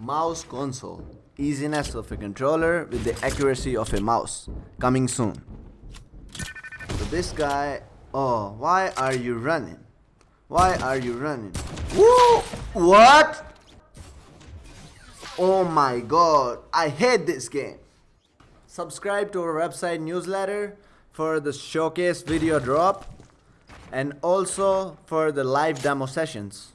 Mouse console. Easiness of a controller with the accuracy of a mouse. Coming soon. So this guy... Oh, why are you running? Why are you running? Woo! What? Oh my god, I hate this game. Subscribe to our website newsletter for the showcase video drop and also for the live demo sessions.